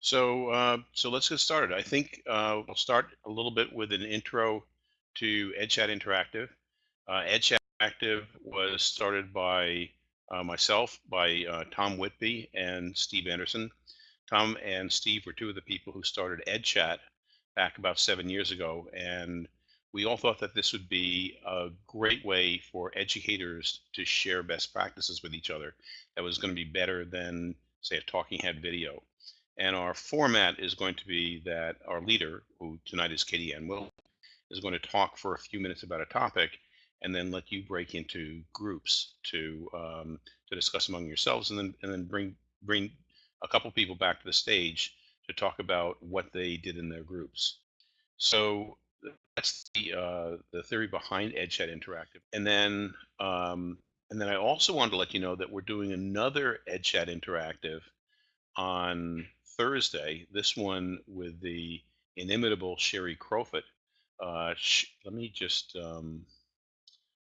So, uh, so let's get started. I think uh, we'll start a little bit with an intro to EdChat Interactive. Uh, EdChat Interactive was started by uh, myself, by uh, Tom Whitby and Steve Anderson. Tom and Steve were two of the people who started EdChat back about seven years ago, and we all thought that this would be a great way for educators to share best practices with each other. That was going to be better than, say, a talking head video. And our format is going to be that our leader, who tonight is Katie Ann Will, is going to talk for a few minutes about a topic and then let you break into groups to um, to discuss among yourselves and then and then bring bring a couple people back to the stage to talk about what they did in their groups. So that's the uh, the theory behind EdChat Interactive. And then um, and then I also wanted to let you know that we're doing another EdChat Interactive on Thursday, this one with the inimitable Sherry Crowfoot. Uh, sh- let me just, um,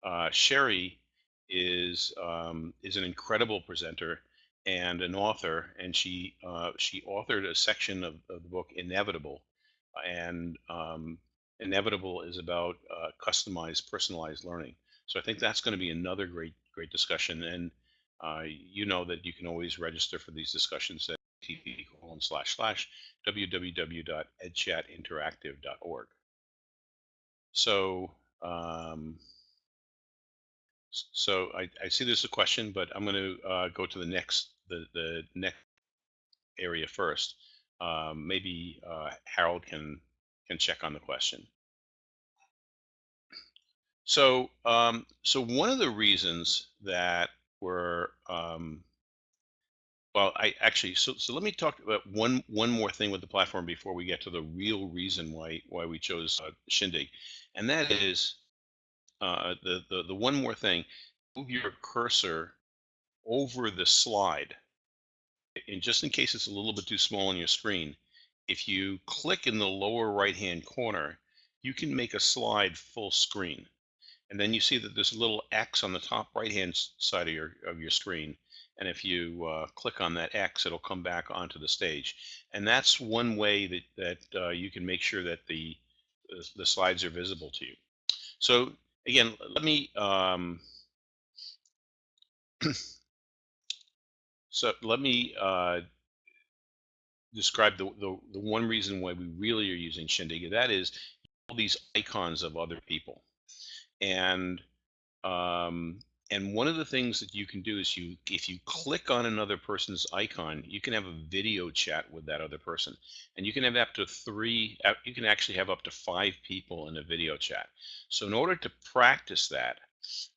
uh, Sherry is um, is an incredible presenter and an author, and she uh, she authored a section of, of the book Inevitable, and um, Inevitable is about uh, customized, personalized learning. So I think that's going to be another great great discussion, and uh, you know that you can always register for these discussions http colon slash slash www.edchatinteractive.org. So, um, so I, I see there's a question, but I'm going to uh, go to the next the the next area first. Um, maybe uh, Harold can can check on the question. So, um, so one of the reasons that we're um, well, I actually so so let me talk about one one more thing with the platform before we get to the real reason why why we chose uh, Shindig, and that is uh, the the the one more thing. Move your cursor over the slide, and just in case it's a little bit too small on your screen, if you click in the lower right hand corner, you can make a slide full screen, and then you see that there's a little X on the top right hand side of your of your screen and if you uh, click on that X, it'll come back onto the stage. And that's one way that, that uh, you can make sure that the, the slides are visible to you. So again, let me, um, so let me uh, describe the, the, the one reason why we really are using Shindig. That is all these icons of other people. And um, and one of the things that you can do is you, if you click on another person's icon, you can have a video chat with that other person. And you can have up to three, uh, you can actually have up to five people in a video chat. So in order to practice that,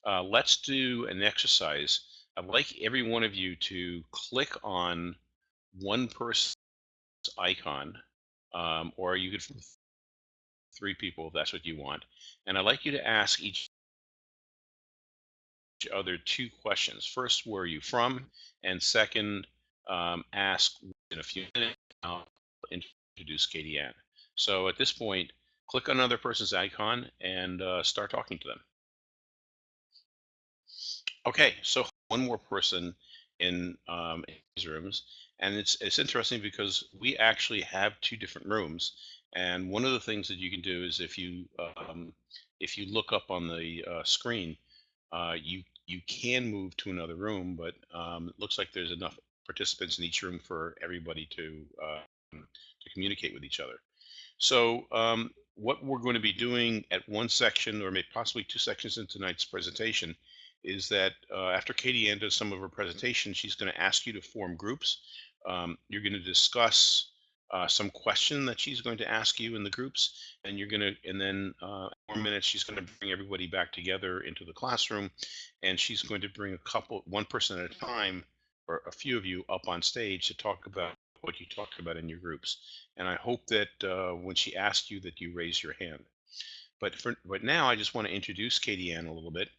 uh, let's do an exercise. I'd like every one of you to click on one person's icon, um, or you could three people if that's what you want. And I'd like you to ask each other two questions. First, where are you from? And second, um, ask in a few minutes, I'll introduce Katie Ann. So at this point, click on another person's icon and uh, start talking to them. Okay, so one more person in, um, in these rooms. And it's, it's interesting because we actually have two different rooms. And one of the things that you can do is if you um, if you look up on the uh, screen, uh, you you can move to another room, but um, it looks like there's enough participants in each room for everybody to uh, to communicate with each other. So um, what we're going to be doing at one section or maybe possibly two sections in tonight's presentation is that uh, after Katie Ann does some of her presentation, she's going to ask you to form groups. Um, you're going to discuss uh, some question that she's going to ask you in the groups and you're going to and then uh, four minutes she's going to bring everybody back together into the classroom and she's going to bring a couple one person at a time or a few of you up on stage to talk about what you talked about in your groups. And i hope that uh, when she asks you that you raise your hand. But for but now i just want to introduce katie ann a little bit.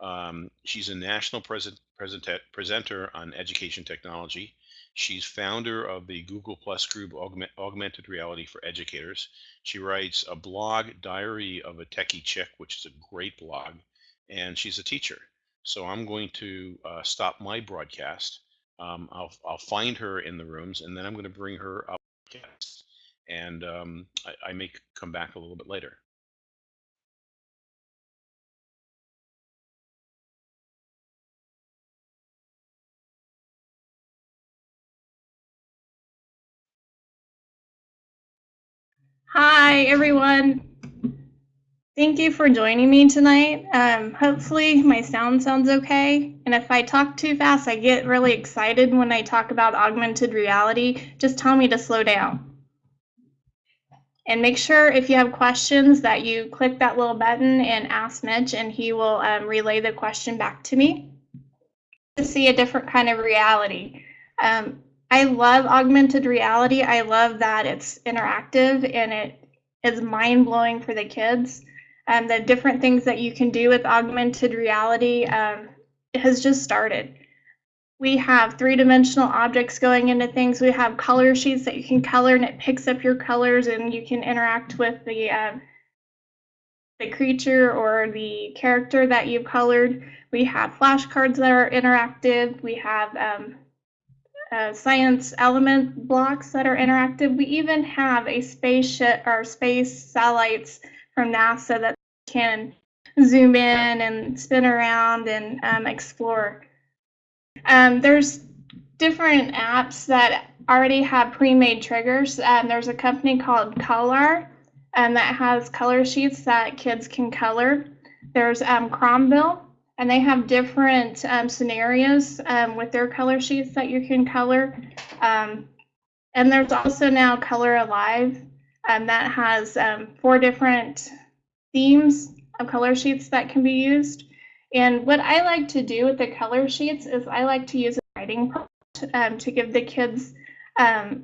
Um, she's a national present, present, presenter on education technology She's founder of the Google Plus group Augment, Augmented Reality for Educators. She writes a blog, Diary of a Techie Chick, which is a great blog, and she's a teacher. So I'm going to uh, stop my broadcast. Um, I'll, I'll find her in the rooms, and then I'm going to bring her up and um, I, I may come back a little bit later. Hi, everyone. Thank you for joining me tonight. Um, hopefully my sound sounds okay. And if I talk too fast, I get really excited when I talk about augmented reality. Just tell me to slow down. And make sure if you have questions that you click that little button and ask Mitch and he will um, relay the question back to me to see a different kind of reality. Um, I love augmented reality. I love that it's interactive and it is mind blowing for the kids. And the different things that you can do with augmented reality um, has just started. We have three dimensional objects going into things. We have color sheets that you can color and it picks up your colors and you can interact with the uh, the creature or the character that you've colored. We have flashcards that are interactive. We have um, uh, science element blocks that are interactive. We even have a spaceship or space satellites from NASA that can zoom in and spin around and um, explore. Um, there's different apps that already have pre-made triggers. Um, there's a company called colAR um, that has color sheets that kids can color. There's um, Chromville and they have different um, scenarios um, with their color sheets that you can color. Um, and there's also now Color Alive um, that has um, four different themes of color sheets that can be used. And what I like to do with the color sheets is I like to use a writing prompt um, to give the kids a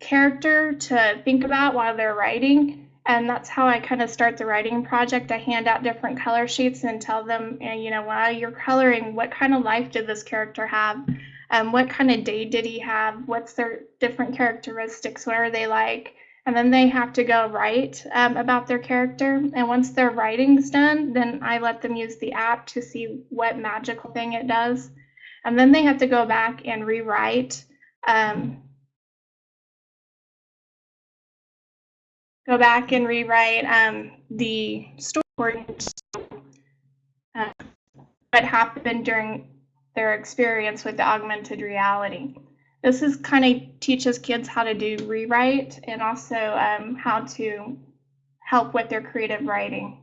character to think about while they're writing and that's how I kind of start the writing project. I hand out different color sheets and tell them, eh, you know, while you're coloring, what kind of life did this character have? Um, what kind of day did he have? What's their different characteristics? What are they like? And then they have to go write um, about their character. And once their writing's done, then I let them use the app to see what magical thing it does. And then they have to go back and rewrite um, go back and rewrite um, the story, uh, what happened during their experience with the augmented reality. This is kind of teaches kids how to do rewrite and also um, how to help with their creative writing.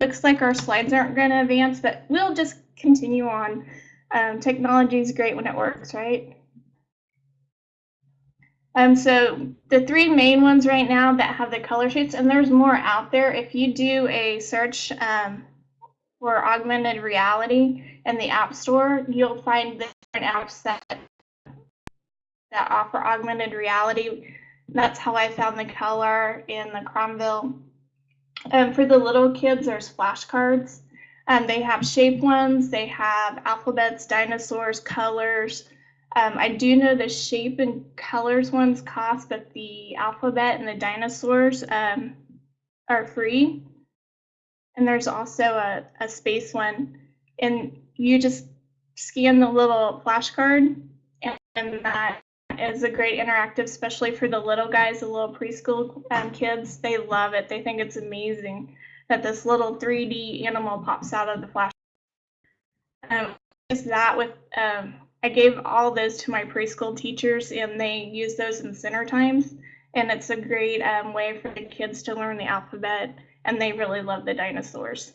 Looks like our slides aren't going to advance, but we'll just continue on. Um, technology is great when it works, right? Um, so the three main ones right now that have the color sheets, and there's more out there. If you do a search um, for augmented reality in the App Store, you'll find different apps that that offer augmented reality. That's how I found the colAR in the Chromville. Um, for the little kids, there's flashcards. Um, they have shape ones, they have alphabets, dinosaurs, colors, um, I do know the shape and colors ones cost, but the alphabet and the dinosaurs um, are free. And there's also a, a space one. And you just scan the little flashcard, and, and that is a great interactive, especially for the little guys, the little preschool um, kids. They love it. They think it's amazing that this little 3D animal pops out of the flash. Um, just that with um, I gave all those to my preschool teachers and they use those in center times. And it's a great um, way for the kids to learn the alphabet and they really love the dinosaurs.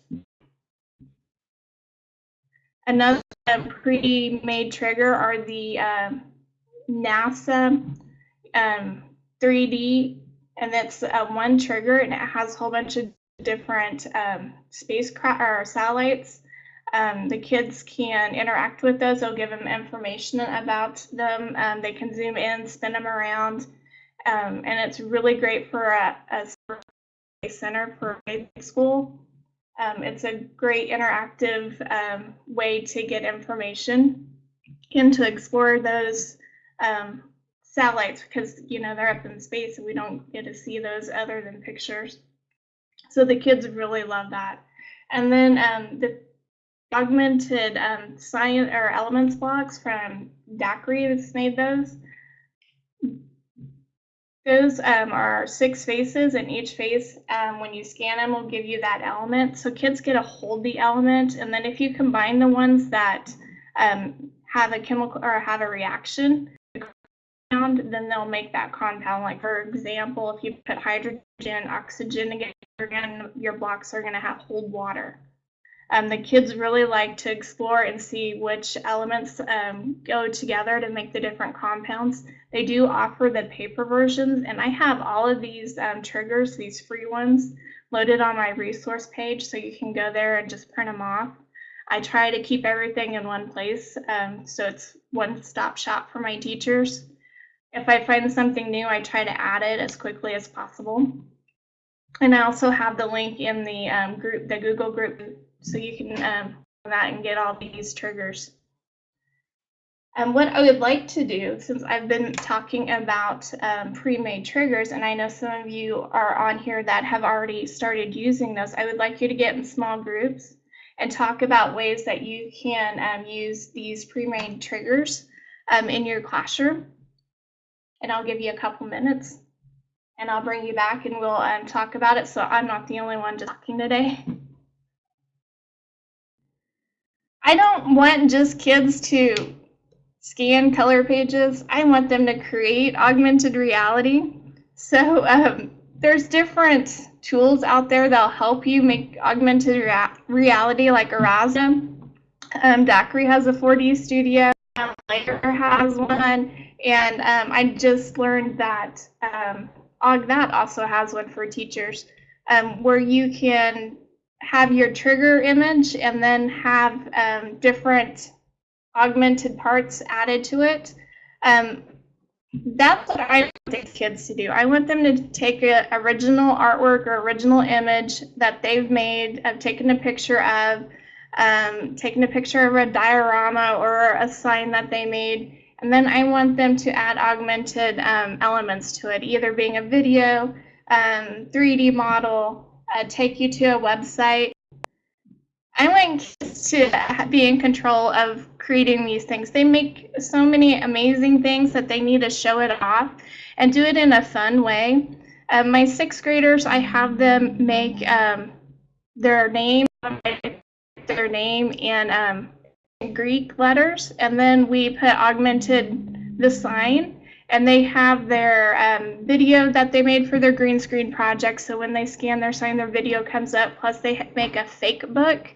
Another um, pre-made trigger are the um, NASA um, 3D and that's uh, one trigger and it has a whole bunch of different um, spacecraft or satellites um, the kids can interact with those. They'll give them information about them. Um, they can zoom in, spin them around, um, and it's really great for a, a center for a school. Um, it's a great interactive um, way to get information and to explore those um, satellites because you know they're up in space and we don't get to see those other than pictures. So the kids really love that. And then the augmented um, science or elements blocks from DAQRI that's made those. Those um, are six faces, and each face, um, when you scan them, will give you that element. So kids get to hold the element, and then if you combine the ones that um, have a chemical or have a reaction, then they'll make that compound. Like for example, if you put hydrogen, oxygen together, your blocks are going to have hold water. Um, the kids really like to explore and see which elements um, go together to make the different compounds. They do offer the paper versions, and I have all of these um, triggers, these free ones, loaded on my resource page, so you can go there and just print them off. I try to keep everything in one place, um, so it's one-stop shop for my teachers. If I find something new, I try to add it as quickly as possible. And I also have the link in the um, group, the Google group so you can um, that and get all these triggers. And what I would like to do, since I've been talking about um, pre-made triggers, and I know some of you are on here that have already started using those, I would like you to get in small groups and talk about ways that you can um, use these pre-made triggers um, in your classroom. And I'll give you a couple minutes and I'll bring you back and we'll um, talk about it. So I'm not the only one talking today. I don't want just kids to scan color pages. I want them to create augmented reality. So um, there's different tools out there that'll help you make augmented rea reality like Aurasma. Um, has a 4D studio. Um, Layar has one. And um, I just learned that um, AugThat also has one for teachers um, where you can have your trigger image and then have um, different augmented parts added to it. Um, that's what I want kids to do. I want them to take an original artwork or original image that they've made, have taken a picture of, um, taken a picture of a diorama or a sign that they made, and then I want them to add augmented um, elements to it, either being a video, 3D um, model, uh, take you to a website. I want kids to be in control of creating these things. They make so many amazing things that they need to show it off and do it in a fun way. Um, my sixth graders, I have them make um, their name, their name and um, Greek letters, and then we put augmented the sign and they have their um, video that they made for their green screen project. So when they scan their sign, their video comes up. Plus, they make a fake book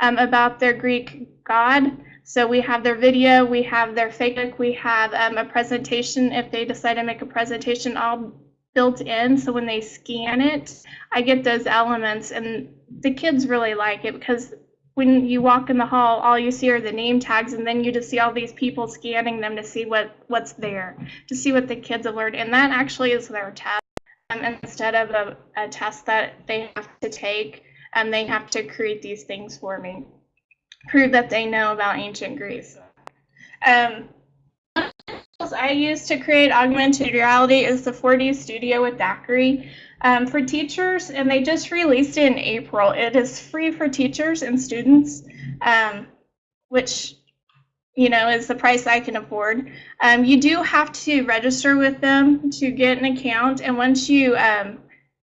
um, about their Greek god. So we have their video, we have their fake book, we have um, a presentation if they decide to make a presentation all built in. So when they scan it, I get those elements, and the kids really like it because when you walk in the hall, all you see are the name tags, and then you just see all these people scanning them to see what what's there, to see what the kids have learned, and that actually is their test. Um, instead of a, a test that they have to take, and um, they have to create these things for me, prove that they know about ancient Greece. Um, I use to create augmented reality is the 4D Studio with DAQRI um, for teachers, and they just released it in April. It is free for teachers and students, um, which you know is the price I can afford. Um, you do have to register with them to get an account, and once you um,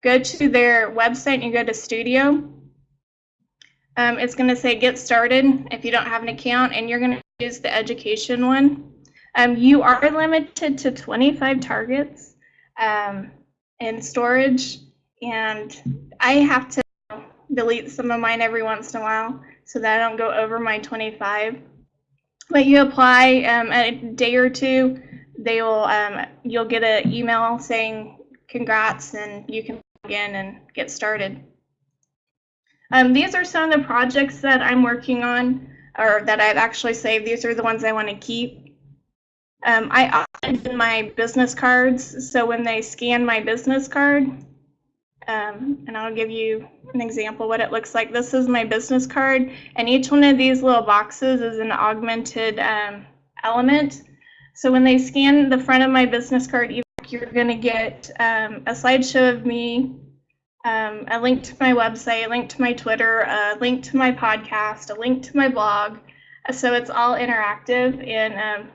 go to their website and you go to Studio, um, it's going to say Get Started if you don't have an account, and you're going to use the education one. Um, you are limited to 25 targets. Um, in storage and I have to delete some of mine every once in a while so that I don't go over my 25. But you apply um, a day or two, they will um, you'll get an email saying congrats and you can begin and get started. Um, these are some of the projects that I'm working on or that I've actually saved. These are the ones I want to keep. Um, I often my business cards, so when they scan my business card, um, and I'll give you an example what it looks like. This is my business card, and each one of these little boxes is an augmented um, element. So when they scan the front of my business card, you're going to get um, a slideshow of me um, a link to my website, a link to my Twitter, a link to my podcast, a link to my blog. So it's all interactive. And um,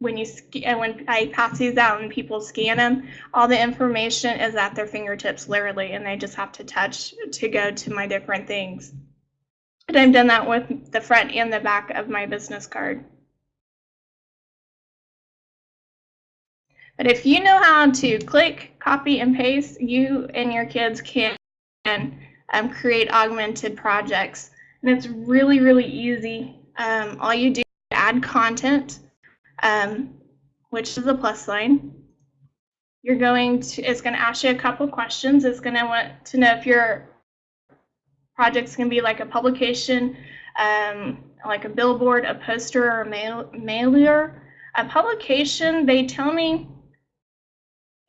when you and when I pass these out and people scan them, all the information is at their fingertips, literally, and they just have to touch to go to my different things. And I've done that with the front and the back of my business card. But if you know how to click, copy, and paste, you and your kids can um, create augmented projects. And it's really, really easy. Um, all you do is add content, um, which is a plus sign. You're going to, it's going to ask you a couple questions. It's going to want to know if your project's going to be like a publication, um, like a billboard, a poster, or a mail, mailer. A publication, they tell me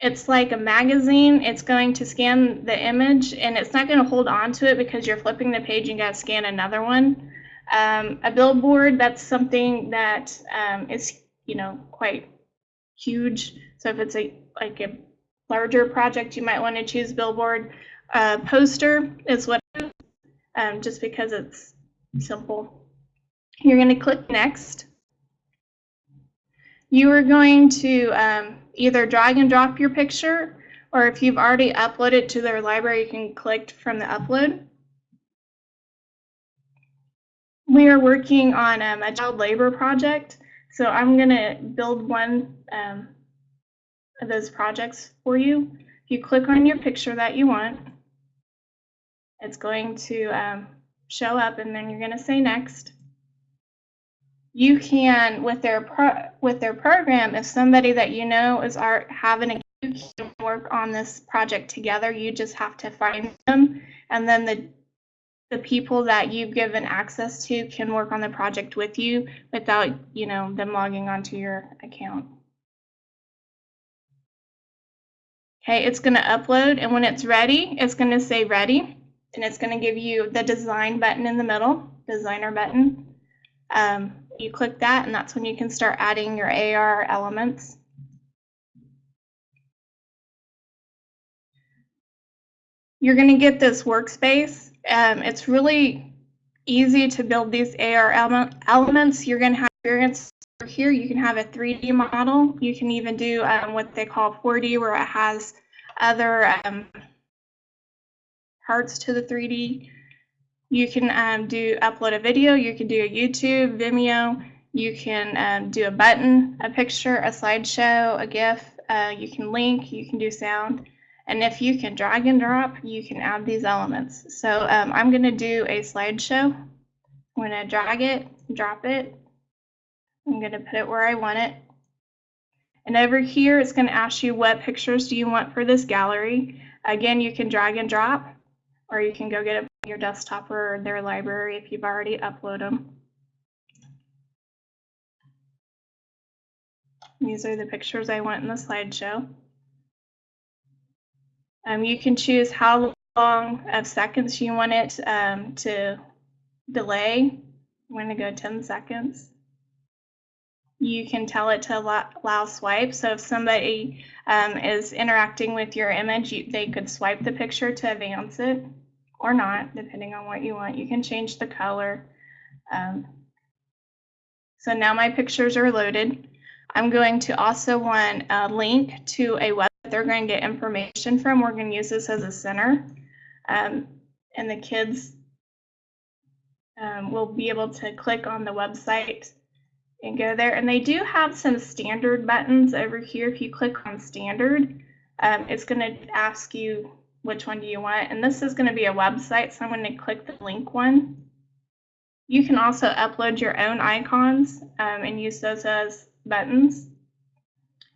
it's like a magazine. It's going to scan the image and it's not going to hold on to it because you're flipping the page and got to scan another one. Um, a billboard, that's something that um, is, you know, quite huge. So if it's a like a larger project, you might want to choose billboard. Uh, poster is what, um, just because it's simple. You're going to click next. You are going to um, either drag and drop your picture, or if you've already uploaded to their library, you can click from the upload. We are working on um, a child labor project, so I'm going to build one um, of those projects for you. If you click on your picture that you want, it's going to um, show up, and then you're going to say next. You can with their pro, with their program if somebody that you know is art having a you can work on this project together you just have to find them. And then the the people that you've given access to can work on the project with you without you know them logging onto your account okay it's going to upload and when it's ready it's going to say ready and it's going to give you the design button in the middle designer button um, you click that and that's when you can start adding your AR elements. You're going to get this workspace. Um, it's really easy to build these AR elements. You're going to have experience here. You can have a 3D model. You can even do um, what they call 4D where it has other um, parts to the 3D you can um, do upload a video, you can do a YouTube, Vimeo, you can um, do a button, a picture, a slideshow, a GIF, uh, you can link, you can do sound. And if you can drag and drop, you can add these elements. So um, I'm going to do a slideshow. I'm going to drag it, drop it. I'm going to put it where I want it. And over here, it's going to ask you what pictures do you want for this gallery. Again, you can drag and drop, or you can go get it your desktop or their library if you've already uploaded them. These are the pictures I want in the slideshow. Um, you can choose how long of seconds you want it um, to delay. I'm going to go 10 seconds. You can tell it to allow swipe. So if somebody um, is interacting with your image, you, they could swipe the picture to advance it or not, depending on what you want. You can change the color. Um, so now my pictures are loaded. I'm going to also want a link to a web that they're going to get information from. We're going to use this as a center. Um, and the kids um, will be able to click on the website and go there. And they do have some standard buttons over here. If you click on standard, um, it's going to ask you which one do you want? And this is going to be a website, so I'm going to click the link one. You can also upload your own icons um, and use those as buttons.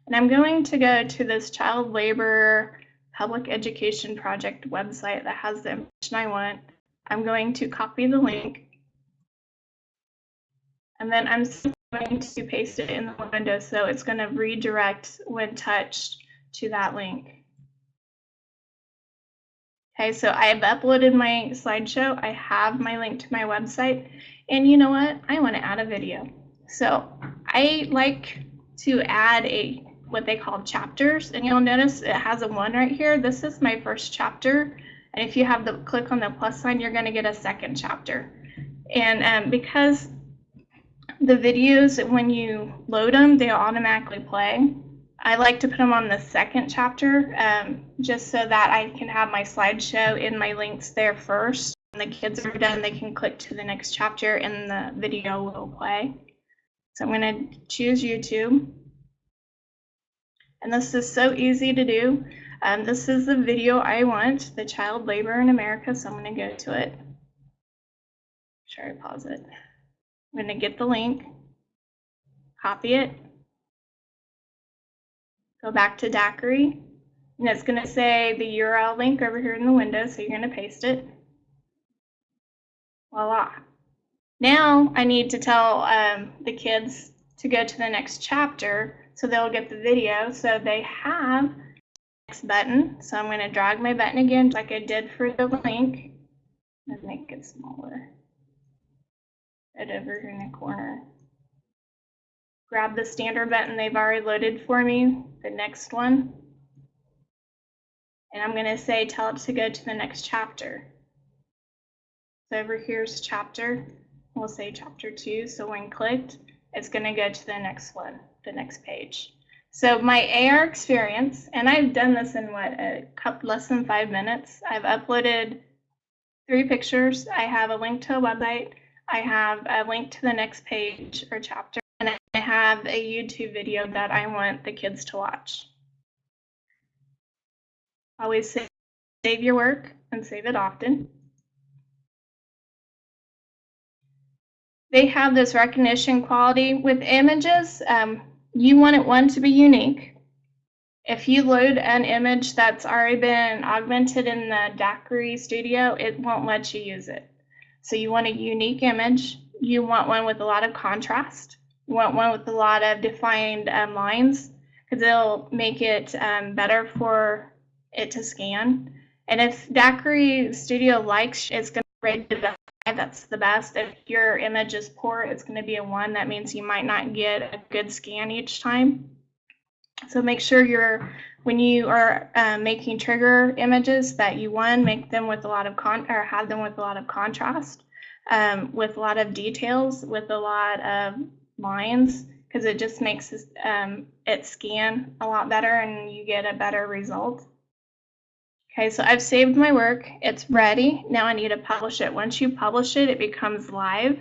And I'm going to go to this child labor public education project website that has the information I want. I'm going to copy the link. And then I'm going to paste it in the window so it's going to redirect when touched to that link. Okay, so I have uploaded my slideshow. I have my link to my website. And you know what? I want to add a video. So I like to add a what they call chapters. And you'll notice it has a one right here. This is my first chapter. And if you have the click on the plus sign, you're going to get a second chapter. And um, because the videos, when you load them, they automatically play. I like to put them on the second chapter um, just so that I can have my slideshow in my links there first. When the kids are done, they can click to the next chapter and the video will play. So I'm going to choose YouTube. And this is so easy to do. Um, this is the video I want, the child labor in America, so I'm going to go to it. Sure, I pause it. I'm going to get the link, copy it, go back to DAQRI, and it's going to say the URL link over here in the window, so you're going to paste it. Voila. Now I need to tell um, the kids to go to the next chapter so they'll get the video. So they have next button. So I'm going to drag my button again like I did for the link and make it smaller. It over here in the corner. Grab the standard button they've already loaded for me, the next one. And I'm going to say tell it to go to the next chapter. So over here's chapter. We'll say chapter two. So when clicked, it's going to go to the next one, the next page. So my AR experience, and I've done this in what, a couple, less than five minutes. I've uploaded three pictures. I have a link to a website. I have a link to the next page or chapter, and I have a YouTube video that I want the kids to watch. Always save, save your work and save it often. They have this recognition quality with images. Um, you want it one to be unique. If you load an image that's already been augmented in the DAQRI studio, it won't let you use it. So you want a unique image. You want one with a lot of contrast. You want one with a lot of defined um, lines because it'll make it um, better for it to scan. And if DAQRI Studio likes, it's going to rate five. That's the best. If your image is poor, it's going to be a one. That means you might not get a good scan each time. So make sure you're when you are uh, making trigger images that you one make them with a lot of con or have them with a lot of contrast, um, with a lot of details, with a lot of lines, because it just makes um, it scan a lot better and you get a better result. Okay, so I've saved my work. It's ready. Now I need to publish it. Once you publish it, it becomes live,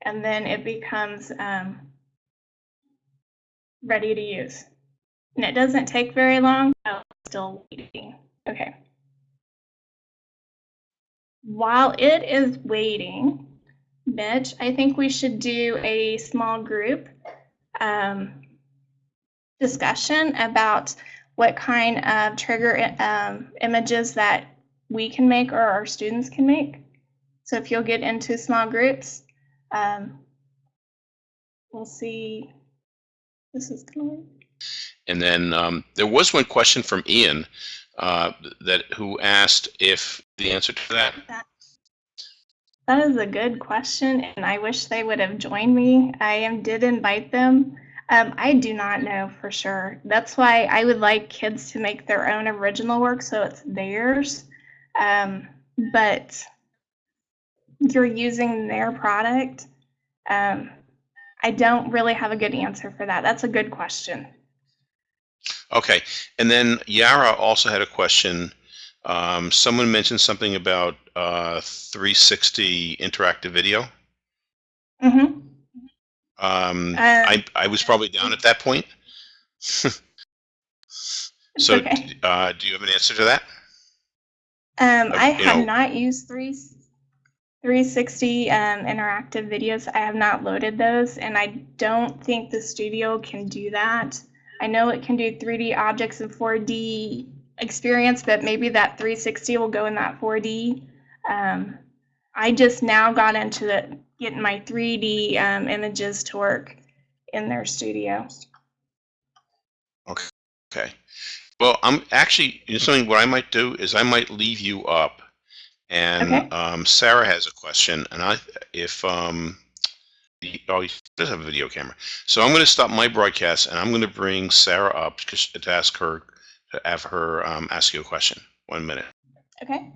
and then it becomes um, ready to use. And it doesn't take very long. I'm still waiting. Okay. While it is waiting, Mitch, I think we should do a small group um, discussion about what kind of trigger um, images that we can make or our students can make. So if you'll get into small groups, um, we'll see. This is going. And then um, there was one question from Ian uh, that who asked if the answer to that. That, that is a good question, and I wish they would have joined me. I am, did invite them. Um, I do not know for sure. That's why I would like kids to make their own original work so it's theirs. Um, but you're using their product. Um, I don't really have a good answer for that. That's a good question. Okay, and then Yara also had a question. Um, someone mentioned something about uh, 360 interactive video. Mm-hmm. Um, Uh, I, I was probably down at that point. so okay. uh, do you have an answer to that? Um, I have know- not used three, 360 um, interactive videos. I have not loaded those, and I don't think the studio can do that. I know it can do 3D objects and 4D experience, but maybe that 360 will go in that 4D. Um, I just now got into the, getting my 3D um, images to work in their studio. Okay. Okay. Well, I'm actually you know, something. What I might do is I might leave you up, and Okay. um, Sarah has a question, and I if um, the, oh, he does have a video camera, so I'm going to stop my broadcast, and I'm going to bring Sarah up to, to ask her to have her um, ask you a question. One minute. Okay.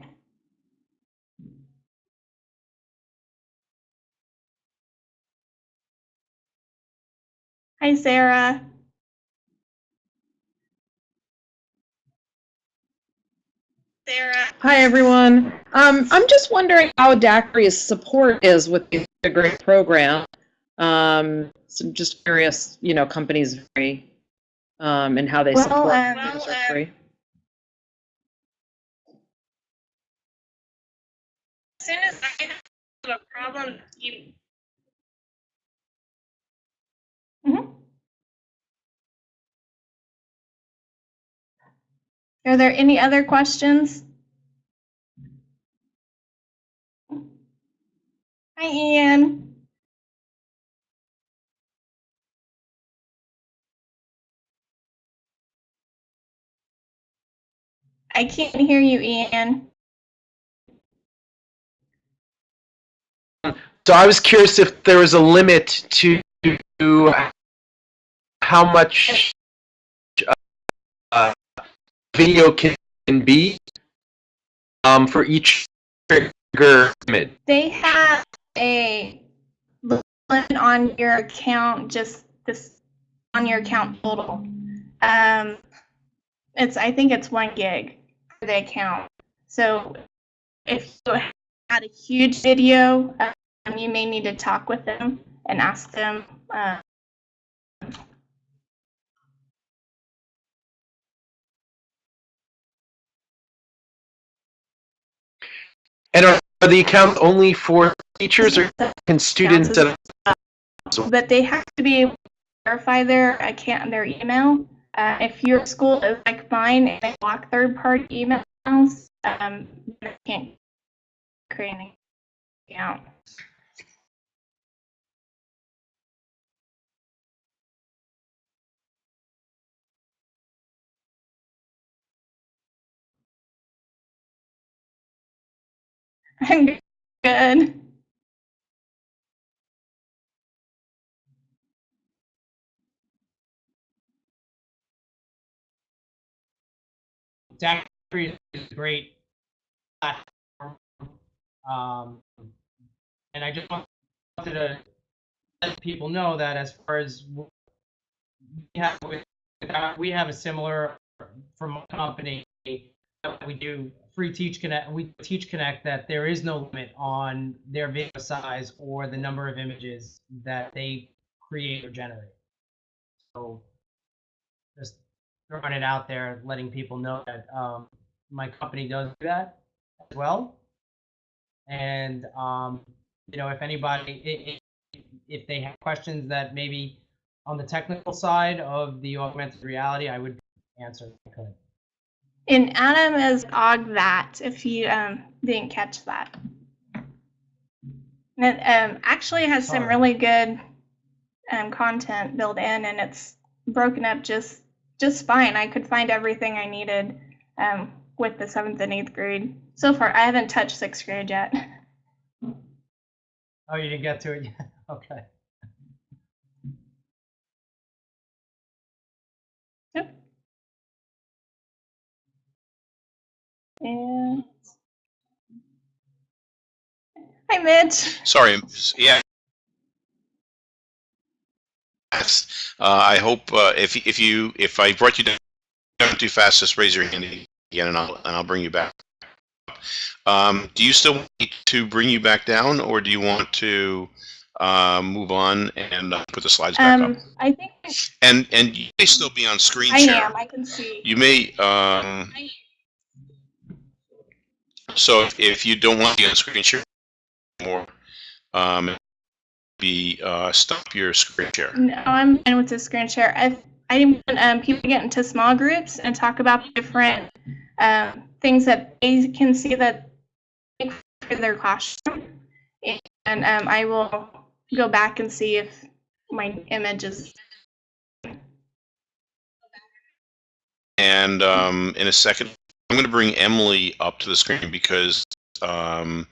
Hi, Sarah. Sarah. Hi, everyone. Um, I'm just wondering how DAQRI's support is with the Integrate program. Um, so just curious, you know, companies vary um, and how they Well, support um, well, are um, free. As soon as I have a problem, you. Mhm. Are there any other questions? Hi, Ian. I can't hear you, Ian. So I was curious if there was a limit to how much uh, video can be um, for each trigger. They have a limit on your account, just this on your account total. Um, it's I think it's one gig for the account. So if you had a huge video, um, you may need to talk with them and ask them. Uh, And are, are the accounts only for teachers or can students? as but they have to be able to verify their account, their email. Uh, if your school is like mine and they block third-party emails, um, they can't create an account. I'm good. DAQRI is a great platform. Um, and I just wanted to let people know that as far as we have, we have a similar from my company we do free teach connect we teach connect that there is no limit on their video size or the number of images that they create or generate so just throwing it out there, letting people know that um, my company does do that as well. And um, you know, if anybody, if they have questions that maybe on the technical side of the augmented reality, I would answer. if I could. And Adam is AugThat, if you um, didn't catch that. And it um, actually has some really good um, content built in, and it's broken up just just fine. I could find everything I needed um, with the seventh and eighth grade. So far, I haven't touched sixth grade yet. Oh, you didn't get to it yet? Okay. And hi, Mitch. Sorry. Yeah. Uh, I hope uh, if if you if I brought you down too fast, just raise your hand again, and I'll and I'll bring you back. Um, do you still want me to bring you back down, or do you want to uh, move on and uh, put the slides back Um, up? I think And and you may still be on screen I share. am. I can see. You may. Um, so if, if you don't want the on screen share more, um, be uh, stop your screen share. No, I'm fine with the screen share. I I want um, people to get into small groups and talk about different um, things that they can see that make for their classroom. And um, I will go back and see if my image is. And um, in a second, I'm going to bring Emily up to the screen because um,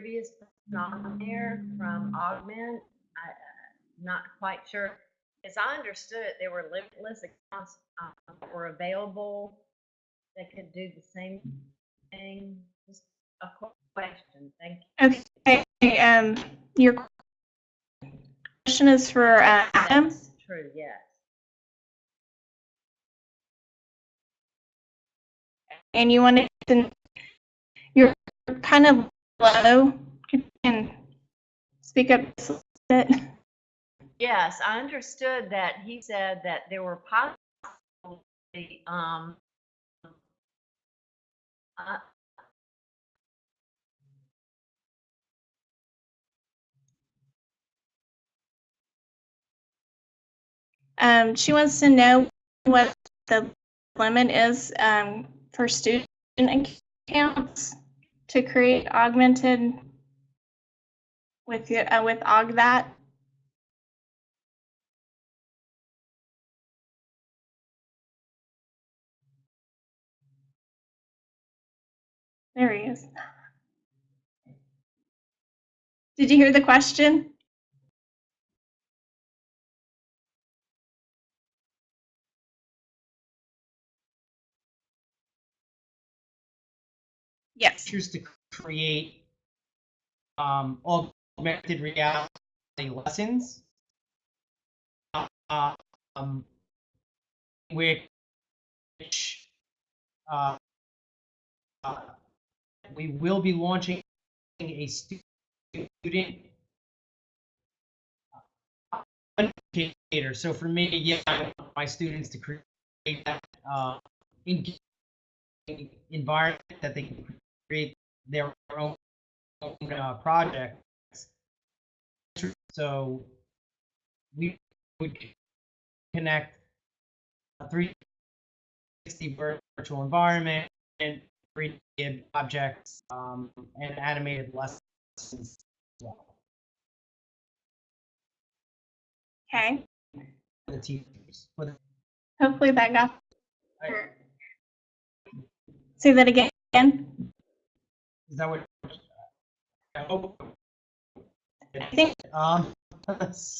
previous on there from Augment. I, uh, not quite sure. As I understood it, there were limitless accounts um, that were available that could do the same thing. Just a quick question. Thank you. Okay, um, your question is for uh, Adam. That's true, yes. and you wanted to, you're kind of low. You can speak up a bit. Yes, I understood that he said that there were possibly, um, uh, Um, she wants to know what the limit is um, for student accounts to create augmented with your, uh, with AugThat. There he is. Did you hear the question? Yes. Choose to create um, augmented reality lessons. Uh, um, which uh, uh, we will be launching a student uh, indicator. So for me, yeah, I want my students to create that uh, environment that they can create their own, own uh, projects. So we would connect a 360 virtual environment and 3D objects um, and animated lessons. as well Okay. for the teachers. For the, Hopefully that got. Say that again. Is that what? I hope. I think Um, so-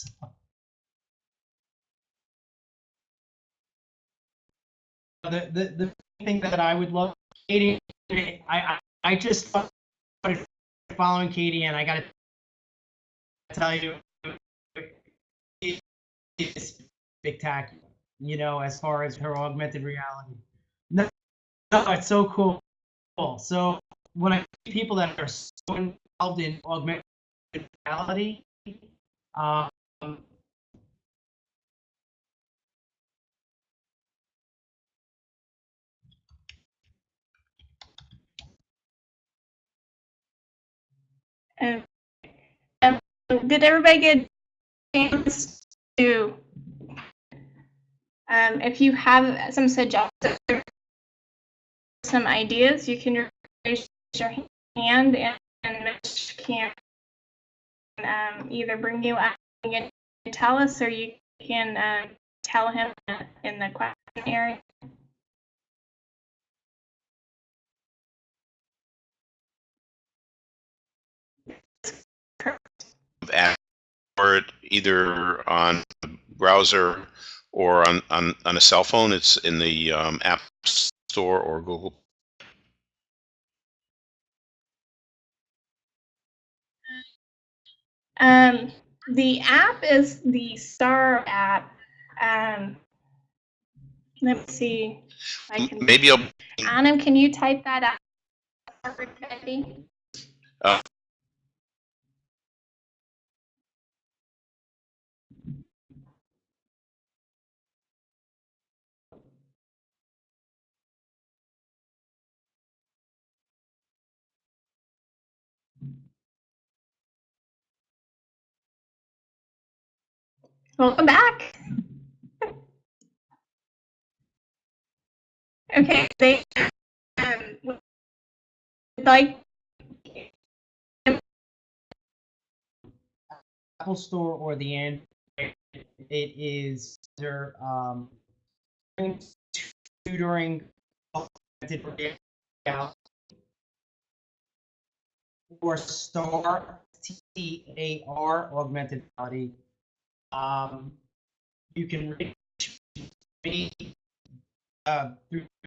the, the, the thing that I would love, Katie, I, I, I just started following Katie and I gotta tell you, it is spectacular, you know, as far as her augmented reality. No, no, it's so cool. So when I see people that are so involved in augmented reality, um, Uh, um, did everybody get chance to, um, if you have some suggestions, some ideas, you can your hand and, and Mitch can um, either bring you up and tell us, or you can um, tell him in the question area. it either on the browser or on, on, on a cell phone. It's in the um, App Store or Google. Um, the app is the Star app. Um, let me see. I can. Maybe I'll, Adam, can you type that out? uh, Welcome back. Okay, they um, would like Apple Store or the Android, it is their um, tutoring or STAR, T-A-R, augmented reality. Um, you can reach me uh, through